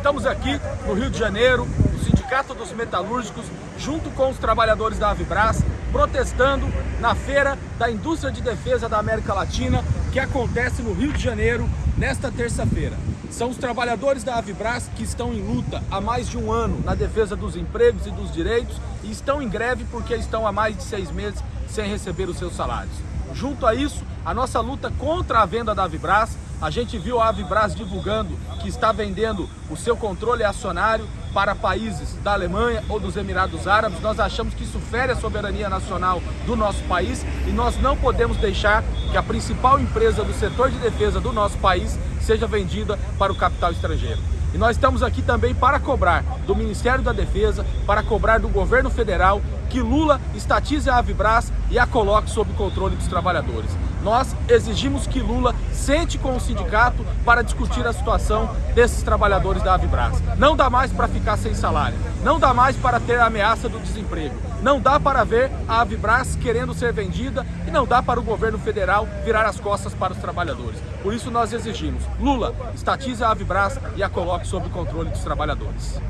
Estamos aqui no Rio de Janeiro, no Sindicato dos Metalúrgicos, junto com os trabalhadores da Avibras, protestando na Feira da Indústria de Defesa da América Latina, que acontece no Rio de Janeiro nesta terça-feira. São os trabalhadores da Avibras que estão em luta há mais de um ano na defesa dos empregos e dos direitos e estão em greve porque estão há mais de seis meses sem receber os seus salários. Junto a isso, a nossa luta contra a venda da Avibras, a gente viu a Avibras divulgando que está vendendo o seu controle acionário para países da Alemanha ou dos Emirados Árabes. Nós achamos que isso fere a soberania nacional do nosso país e nós não podemos deixar que a principal empresa do setor de defesa do nosso país seja vendida para o capital estrangeiro. E nós estamos aqui também para cobrar do Ministério da Defesa, para cobrar do governo federal que Lula estatize a Avibras e a coloque sob controle dos trabalhadores. Nós exigimos que Lula sente com o sindicato para discutir a situação desses trabalhadores da Avibras. Não dá mais para ficar sem salário, não dá mais para ter a ameaça do desemprego, não dá para ver a Avibras querendo ser vendida e não dá para o governo federal virar as costas para os trabalhadores. Por isso nós exigimos, Lula, estatize a Avibras e a coloque sob controle dos trabalhadores.